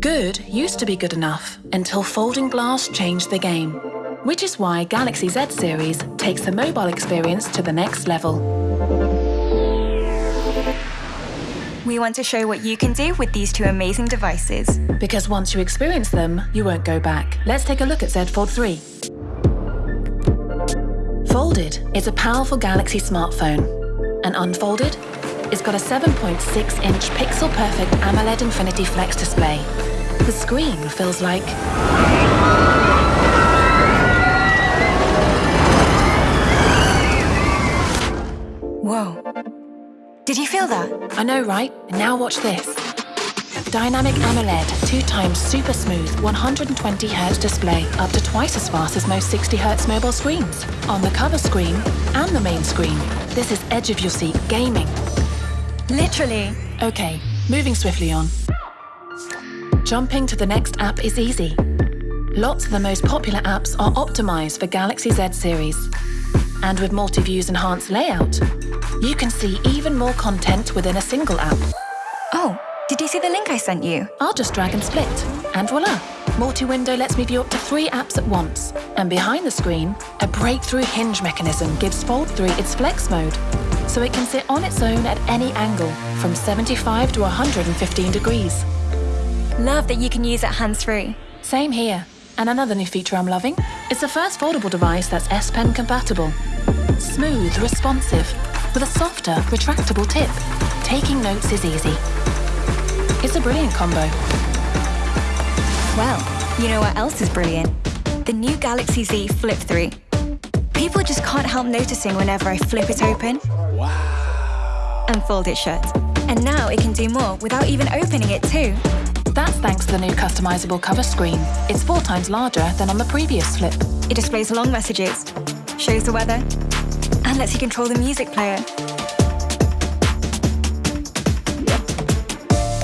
Good used to be good enough until folding glass changed the game, which is why Galaxy Z series takes the mobile experience to the next level. We want to show what you can do with these two amazing devices. Because once you experience them, you won't go back. Let's take a look at Z Fold 3. Folded is a powerful Galaxy smartphone. And unfolded, it's got a 7.6-inch pixel-perfect AMOLED Infinity Flex display. The screen feels like... Whoa. Did you feel that? I know, right? Now watch this. Dynamic AMOLED, two times super smooth 120Hz display, up to twice as fast as most 60Hz mobile screens. On the cover screen and the main screen. This is edge of your seat gaming. Literally. Okay, moving swiftly on. Jumping to the next app is easy. Lots of the most popular apps are optimized for Galaxy Z series. And with multi-views enhanced layout, you can see even more content within a single app. Oh, did you see the link I sent you? I'll just drag and split, and voila! Multi-window lets me view up to three apps at once. And behind the screen, a breakthrough hinge mechanism gives Fold 3 its flex mode, so it can sit on its own at any angle, from 75 to 115 degrees. Love that you can use it hands-free. Same here. And another new feature I'm loving is the first foldable device that's S Pen compatible. Smooth, responsive, with a softer, retractable tip. Taking notes is easy. It's a brilliant combo. Well, you know what else is brilliant? The new Galaxy Z Flip 3. People just can't help noticing whenever I flip it open wow. and fold it shut. And now it can do more without even opening it too. That's thanks to the new customizable cover screen. It's four times larger than on the previous Flip. It displays long messages, shows the weather, and lets you control the music player.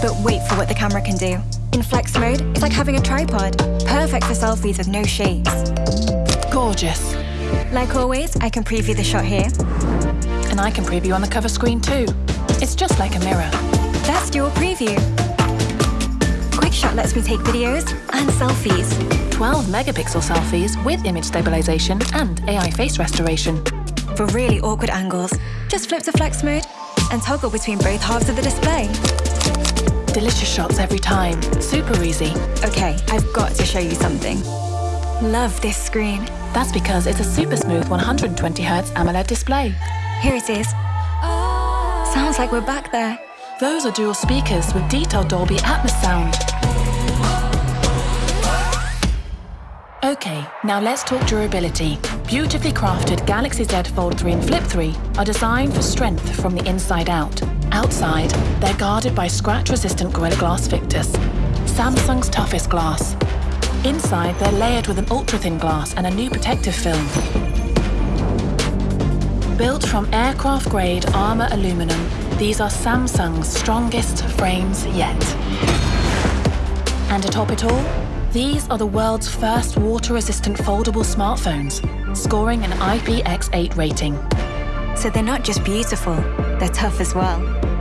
But wait for what the camera can do. In flex mode, it's like having a tripod. Perfect for selfies with no shades. Gorgeous. Like always, I can preview the shot here. And I can preview on the cover screen too. It's just like a mirror. That's your preview. QuickShot lets me take videos and selfies. 12 megapixel selfies with image stabilization and AI face restoration. For really awkward angles, just flip to flex mode and toggle between both halves of the display. Delicious shots every time. Super easy. Okay, I've got to show you something. Love this screen. That's because it's a super smooth 120Hz AMOLED display. Here it is. Sounds like we're back there. Those are dual speakers with detailed Dolby Atmos sound. Okay, now let's talk durability. Beautifully crafted Galaxy Z Fold 3 and Flip 3 are designed for strength from the inside out. Outside, they're guarded by scratch-resistant Gorilla Glass Victus, Samsung's toughest glass. Inside, they're layered with an ultra-thin glass and a new protective film. Built from aircraft-grade armor aluminum, these are Samsung's strongest frames yet. And to top it all, these are the world's first water-resistant foldable smartphones, scoring an IPX8 rating. So they're not just beautiful, they're tough as well.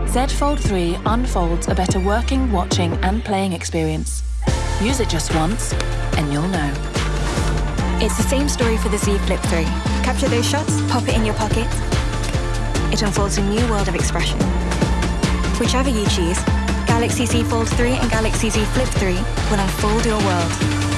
Z Fold 3 unfolds a better working, watching and playing experience. Use it just once, and you'll know. It's the same story for the Z Flip 3. Capture those shots, pop it in your pocket. It unfolds a new world of expression. Whichever you choose, Galaxy Z Fold 3 and Galaxy Z Flip 3 will unfold your world.